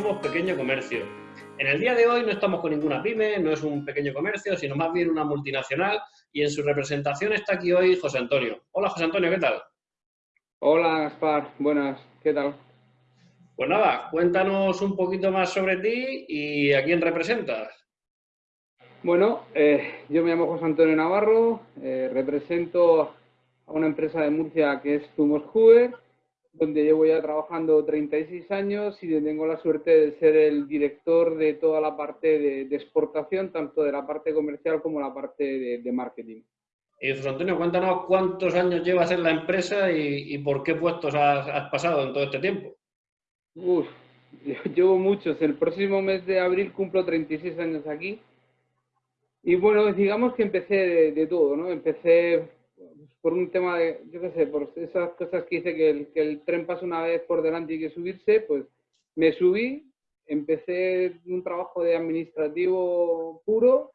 somos pequeño comercio. En el día de hoy no estamos con ninguna pyme, no es un pequeño comercio, sino más bien una multinacional y en su representación está aquí hoy José Antonio. Hola José Antonio, ¿qué tal? Hola Gaspar, buenas, ¿qué tal? Pues nada, cuéntanos un poquito más sobre ti y a quién representas. Bueno, eh, yo me llamo José Antonio Navarro, eh, represento a una empresa de Murcia que es Zumos Huber donde llevo ya trabajando 36 años y tengo la suerte de ser el director de toda la parte de, exportación, tanto de la parte comercial como la parte de, marketing. Y José Antonio, cuéntanos cuántos años llevas en la empresa y, por qué puestos has, pasado en todo este tiempo. Uf, llevo muchos. El próximo mes de abril cumplo 36 años aquí. Y bueno, digamos que empecé de, de todo, ¿no? Empecé por un tema de, yo qué sé, por esas cosas que dice que el, que el tren pasa una vez por delante y que subirse, pues me subí, empecé un trabajo de administrativo puro,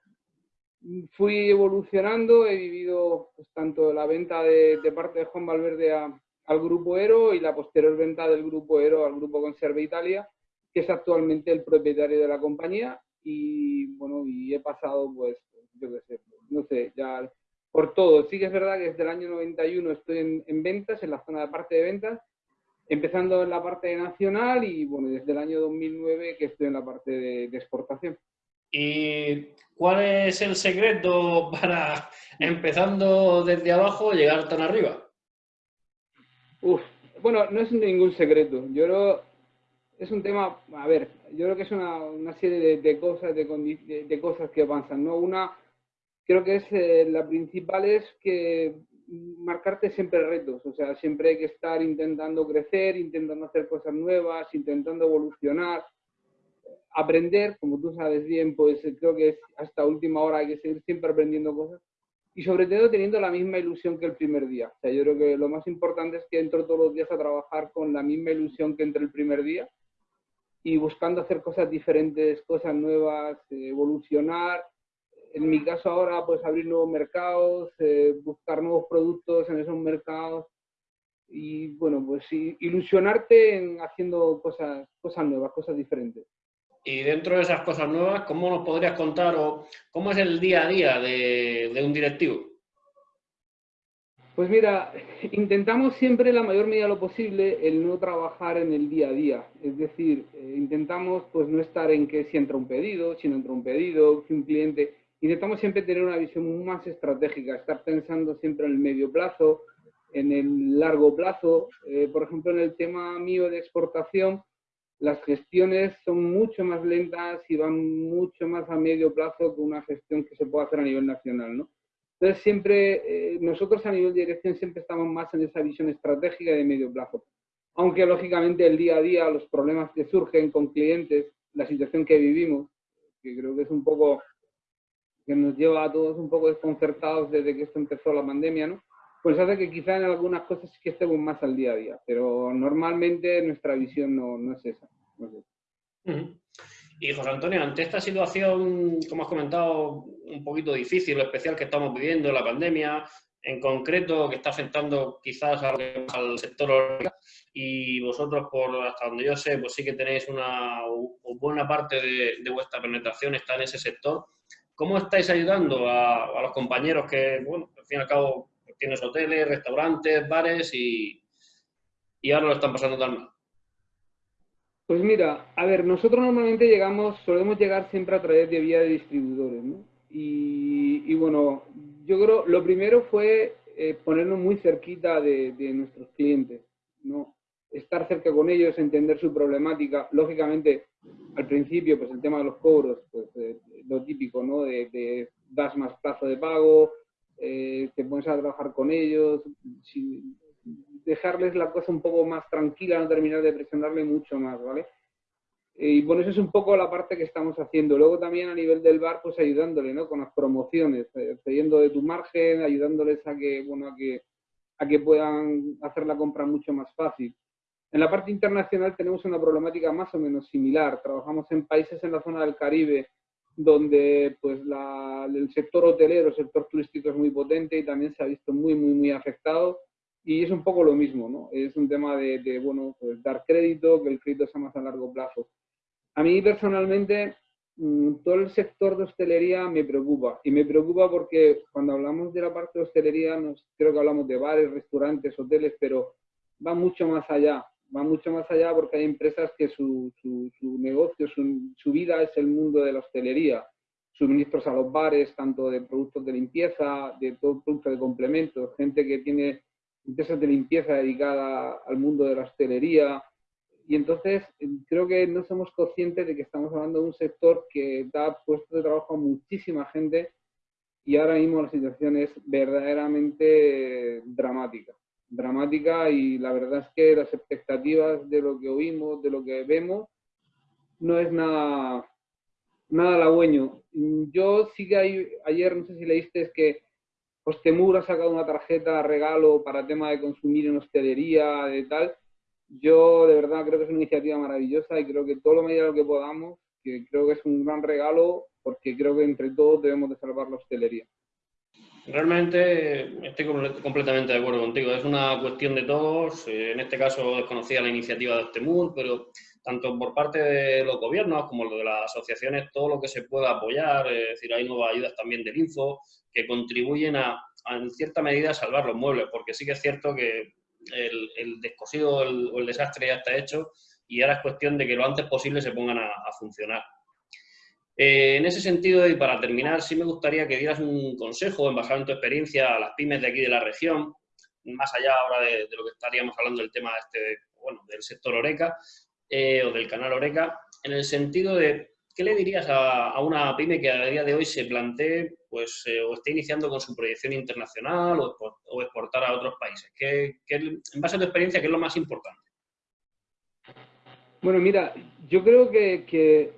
fui evolucionando, he vivido pues, tanto la venta de, parte de Juan Valverde al Grupo Ero y la posterior venta del Grupo Ero al Grupo Conserva Italia, que es actualmente el propietario de la compañía y bueno, y he pasado pues, yo qué sé, no sé, ya por todo. Sí que es verdad que desde el año 91 estoy en, ventas, en la zona de parte de ventas, empezando en la parte nacional y bueno, desde el año 2009 que estoy en la parte de, exportación. ¿Y cuál es el secreto para, empezando desde abajo, llegar tan arriba? Uf, bueno, no es ningún secreto. Yo creo, es un tema, a ver, yo creo que es una, serie de, cosas, de, de, cosas que avanzan, ¿no? Una, creo que es eh, la principal es que marcarte siempre retos, o sea, siempre hay que estar intentando crecer, intentando hacer cosas nuevas, intentando evolucionar, aprender, como tú sabes bien, pues creo que hasta última hora hay que seguir siempre aprendiendo cosas y sobre todo teniendo la misma ilusión que el primer día. O sea, yo creo que lo más importante es que entro todos los días a trabajar con la misma ilusión que entre el primer día y buscando hacer cosas diferentes, cosas nuevas, evolucionar en mi caso ahora, pues abrir nuevos mercados, eh, buscar nuevos productos en esos mercados y, bueno, pues ilusionarte en haciendo cosas, cosas nuevas, cosas diferentes. Y dentro de esas cosas nuevas, ¿cómo nos podrías contar o cómo es el día a día de, un directivo? Pues mira, intentamos siempre la mayor medida de lo posible el no trabajar en el día a día. Es decir, eh, intentamos pues no estar en que si entra un pedido, si no entra un pedido, que un cliente intentamos siempre tener una visión más estratégica, estar pensando siempre en el medio plazo, en el largo plazo. Eh, por ejemplo, en el tema mío de exportación, las gestiones son mucho más lentas y van mucho más a medio plazo que una gestión que se puede hacer a nivel nacional. ¿no? Entonces, siempre, eh, nosotros a nivel de dirección siempre estamos más en esa visión estratégica de medio plazo. Aunque, lógicamente, el día a día, los problemas que surgen con clientes, la situación que vivimos, que creo que es un poco que nos lleva a todos un poco desconcertados desde que esto empezó la pandemia, ¿no? Pues hace que quizá en algunas cosas sí que estemos más al día a día, pero normalmente nuestra visión no, no es esa. Y José Antonio, ante esta situación, como has comentado, un poquito difícil, especial que estamos viviendo, la pandemia, en concreto, que está afectando quizás al sector y vosotros, por hasta donde yo sé, pues sí que tenéis una buena parte de, de vuestra penetración está en ese sector. ¿Cómo estáis ayudando a, los compañeros que, bueno, al fin y al cabo tienes hoteles, restaurantes, bares y, ahora lo están pasando tan mal? Pues mira, a ver, nosotros normalmente llegamos, solemos llegar siempre a través de vía de distribuidores, ¿no? Y, bueno, yo creo, lo primero fue eh, ponernos muy cerquita de, de, nuestros clientes, ¿no? Estar cerca con ellos, entender su problemática. Lógicamente, al principio, pues el tema de los cobros, pues eh, lo típico, ¿no? De, das más plazo de pago, eh, te pones a trabajar con ellos, dejarles la cosa un poco más tranquila, no terminar de presionarle mucho más, ¿vale? Y bueno, eso es un poco la parte que estamos haciendo. Luego también a nivel del bar, pues ayudándole, ¿no? Con las promociones, eh, cediendo de tu margen, ayudándoles a que, bueno, a que, a que puedan hacer la compra mucho más fácil. En la parte internacional tenemos una problemática más o menos similar. Trabajamos en países en la zona del Caribe donde pues el sector hotelero, el sector turístico es muy potente y también se ha visto muy, muy, muy afectado. Y es un poco lo mismo, ¿no? Es un tema de, bueno, pues dar crédito, que el crédito sea más a largo plazo. A mí personalmente mm, todo el sector de hostelería me preocupa y me preocupa porque cuando hablamos de la parte de hostelería nos, creo que hablamos de bares, restaurantes, hoteles, pero va mucho más allá, va mucho más allá porque hay empresas que su, su, negocio, su, su, vida es el mundo de la hostelería, suministros a los bares, tanto de productos de limpieza, de todo producto de complementos, gente que tiene empresas de limpieza dedicada al mundo de la hostelería, y entonces creo que no somos conscientes de que estamos hablando de un sector que da puestos de trabajo a muchísima gente y ahora mismo la situación es verdaderamente dramática. Dramática y la verdad es que las expectativas de lo que oímos, de lo que vemos, no es nada, nada halagüeño. Yo sí que hay, ayer, no sé si leíste, es que Hostemur ha sacado una tarjeta regalo para tema de consumir en hostelería, de tal, yo de verdad creo que es una iniciativa maravillosa y creo que todo lo medida que podamos, que creo que es un gran regalo, porque creo que entre todos debemos de salvar la hostelería. Realmente estoy completamente de acuerdo contigo. Es una cuestión de todos. Eh, en este caso desconocía la iniciativa de Ostemur, pero tanto por parte de los gobiernos como de las asociaciones, todo lo que se pueda apoyar, es decir, hay nuevas ayudas también del Info que contribuyen a, en cierta medida, a salvar los muebles, porque sí que es cierto que el, descosido o el, desastre ya está hecho y ahora es cuestión de que lo antes posible se pongan a, funcionar. Eh, en ese sentido, y para terminar, sí me gustaría que dieras un consejo, en basado en tu experiencia, a las pymes de aquí de la región, más allá ahora de, lo que estaríamos hablando del tema este, bueno, del sector Oreca eh, o del canal Oreca, en el sentido de ¿qué le dirías a, una pyme que a día de hoy se plantee pues, eh, o esté iniciando con su proyección internacional o, exportar a otros países? ¿Qué, en base a tu experiencia, ¿qué es lo más importante? Bueno, mira, yo creo que, que,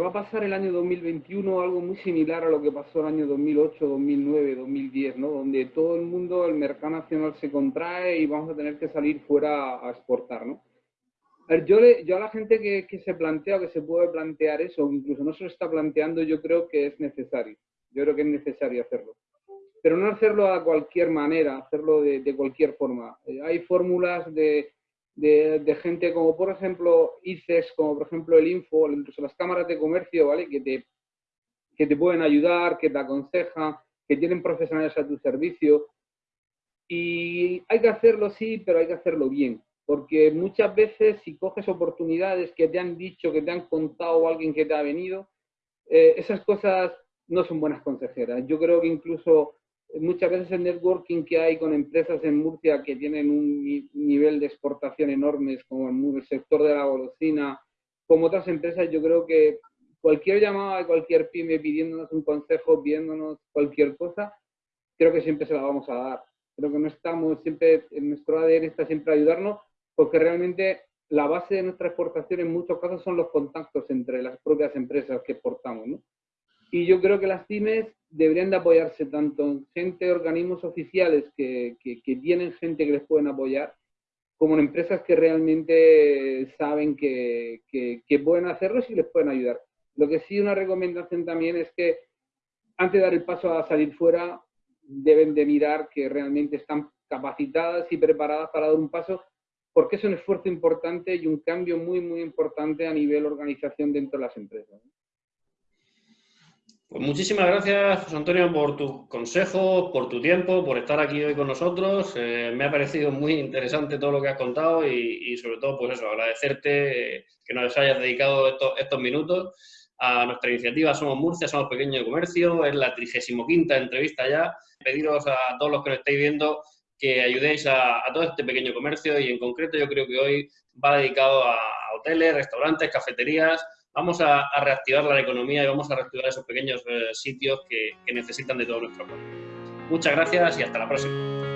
va a pasar el año 2021 algo muy similar a lo que pasó el año 2008, 2009, 2010, ¿no? Donde todo el mundo, el mercado nacional se contrae y vamos a tener que salir fuera a exportar, ¿no? yo, yo a la gente que, se plantea que se puede plantear eso, incluso no se lo está planteando, yo creo que es necesario. Yo creo que es necesario hacerlo. Pero no hacerlo a cualquier manera, hacerlo de, cualquier forma. Eh, hay fórmulas de, gente como, por ejemplo, ICES, como por ejemplo el Info, incluso las cámaras de comercio, ¿vale? Que te, que te pueden ayudar, que te aconsejan, que tienen profesionales a tu servicio. Y hay que hacerlo, sí, pero hay que hacerlo bien porque muchas veces si coges oportunidades que te han dicho, que te han contado alguien que te ha venido, eh, esas cosas no son buenas consejeras. Yo creo que incluso muchas veces el networking que hay con empresas en Murcia que tienen un nivel de exportación enormes, como el sector de la golosina, como otras empresas, yo creo que cualquier llamada de cualquier pyme pidiéndonos un consejo, pidiéndonos cualquier cosa, creo que siempre se la vamos a dar. Creo que no estamos siempre, en nuestro ADN está siempre ayudarnos, porque realmente la base de nuestra exportación en muchos casos son los contactos entre las propias empresas que exportamos. ¿no? Y yo creo que las pymes deberían de apoyarse tanto en gente, organismos oficiales que, que, tienen gente que les pueden apoyar, como en empresas que realmente saben que, que, pueden hacerlo y les pueden ayudar. Lo que sí una recomendación también es que antes de dar el paso a salir fuera, deben de mirar que realmente están capacitadas y preparadas para dar un paso porque es un esfuerzo importante y un cambio muy, muy importante a nivel organización dentro de las empresas. Pues muchísimas gracias, José Antonio, por tus consejos, por tu tiempo, por estar aquí hoy con nosotros. Eh, me ha parecido muy interesante todo lo que has contado y, sobre todo, pues eso, agradecerte que nos hayas dedicado estos, minutos a nuestra iniciativa Somos Murcia, Somos Pequeño de Comercio. Es la 35 entrevista ya. Pediros a todos los que nos estáis viendo que ayudéis a, todo este pequeño comercio y en concreto yo creo que hoy va dedicado a, hoteles, restaurantes, cafeterías. Vamos a, reactivar la economía y vamos a reactivar esos pequeños eh, sitios que, que necesitan de todo nuestro apoyo. Muchas gracias y hasta la próxima.